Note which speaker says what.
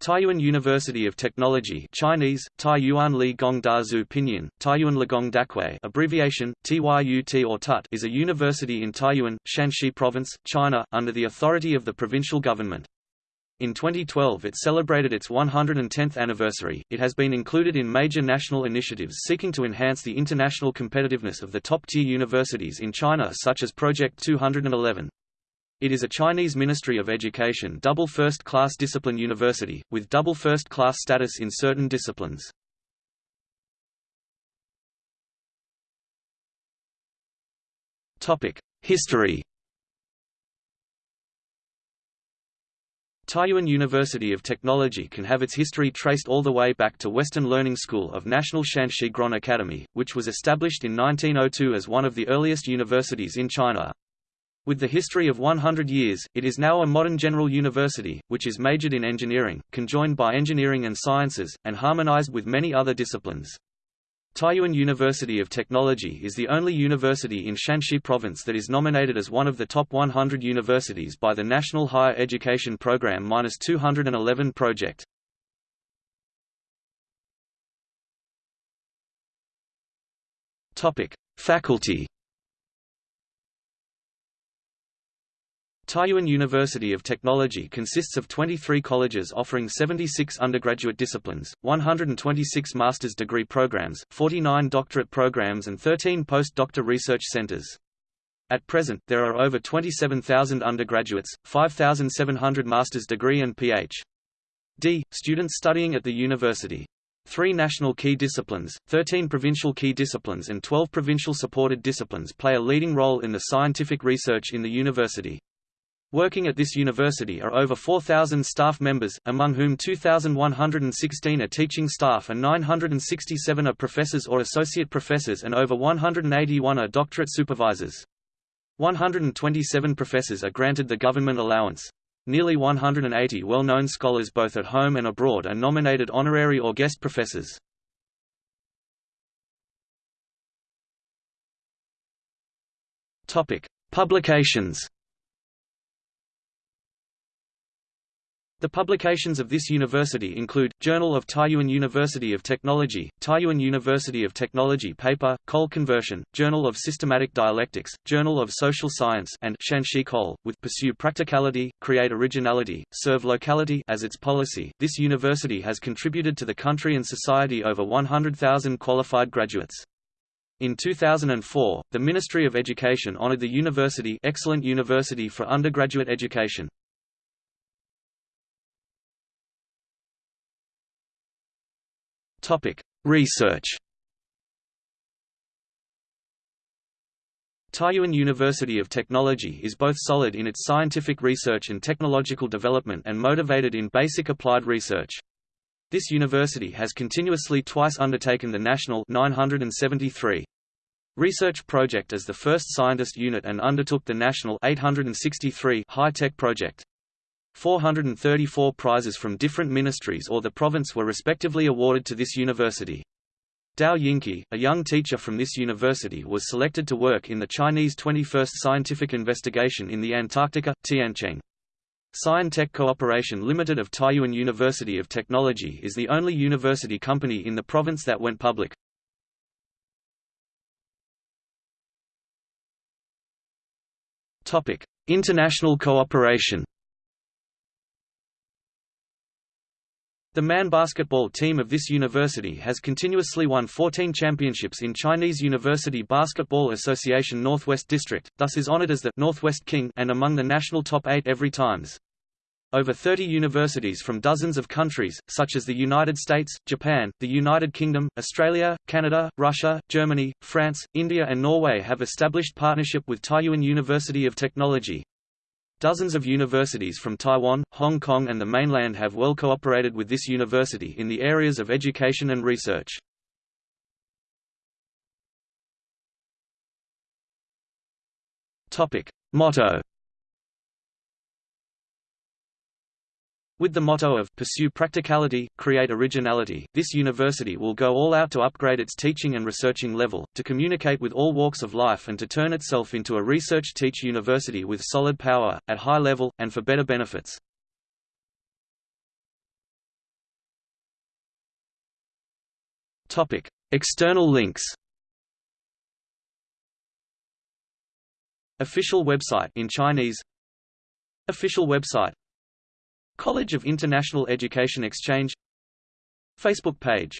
Speaker 1: Taiyuan University of Technology Chinese, Taiyuan Li Gong Pinyin, Taiyuan Ligong Daxue abbreviation, TYUT or TUT is a university in Taiyuan, Shanxi Province, China, under the authority of the provincial government. In 2012 it celebrated its 110th anniversary. It has been included in major national initiatives seeking to enhance the international competitiveness of the top-tier universities in China such as Project 211. It is a Chinese Ministry of Education double first-class discipline university, with double first-class status in certain disciplines. History Taiyuan University of Technology can have its history traced all the way back to Western Learning School of National Shanxi Grand Academy, which was established in 1902 as one of the earliest universities in China. With the history of 100 years, it is now a modern general university, which is majored in engineering, conjoined by engineering and sciences, and harmonized with many other disciplines. Taiyuan University of Technology is the only university in Shanxi Province that is nominated as one of the top 100 universities by the National Higher Education Program-211 project. Faculty Taiyuan University of Technology consists of 23 colleges offering 76 undergraduate disciplines, 126 master's degree programs, 49 doctorate programs and 13 postdoctor research centers. At present, there are over 27,000 undergraduates, 5,700 master's degree and Ph.D. students studying at the university. Three national key disciplines, 13 provincial key disciplines and 12 provincial supported disciplines play a leading role in the scientific research in the university. Working at this university are over 4,000 staff members, among whom 2,116 are teaching staff and 967 are professors or associate professors and over 181 are doctorate supervisors. 127 professors are granted the government allowance. Nearly 180 well-known scholars both at home and abroad are nominated honorary or guest professors. Publications The publications of this university include, Journal of Taiyuan University of Technology, Taiyuan University of Technology Paper, Coal Conversion, Journal of Systematic Dialectics, Journal of Social Science and Shanxi Coal, with Pursue Practicality, Create Originality, Serve Locality as its policy. This university has contributed to the country and society over 100,000 qualified graduates. In 2004, the Ministry of Education honored the university Excellent University for Undergraduate Education. Topic: Research. Taiyuan University of Technology is both solid in its scientific research and technological development and motivated in basic applied research. This university has continuously twice undertaken the National 973 research project as the first scientist unit and undertook the National 863 high-tech project. 434 prizes from different ministries or the province were respectively awarded to this university. Dao Yingqi, a young teacher from this university was selected to work in the Chinese 21st Scientific Investigation in the Antarctica, Tiancheng. Scientech Cooperation Limited of Taiyuan University of Technology is the only university company in the province that went public. International cooperation The man basketball team of this university has continuously won 14 championships in Chinese University Basketball Association Northwest District, thus is honored as the Northwest King and among the national top 8 every times. Over 30 universities from dozens of countries, such as the United States, Japan, the United Kingdom, Australia, Canada, Russia, Germany, France, India and Norway have established partnership with Taiyuan University of Technology. Dozens of universities from Taiwan, Hong Kong and the mainland have well cooperated with this university in the areas of education and research. Motto With the motto of Pursue Practicality, Create Originality, this university will go all out to upgrade its teaching and researching level, to communicate with all walks of life and to turn itself into a research-teach university with solid power, at high level, and for better benefits. External links Official website in Chinese Official website College of International Education Exchange. Facebook page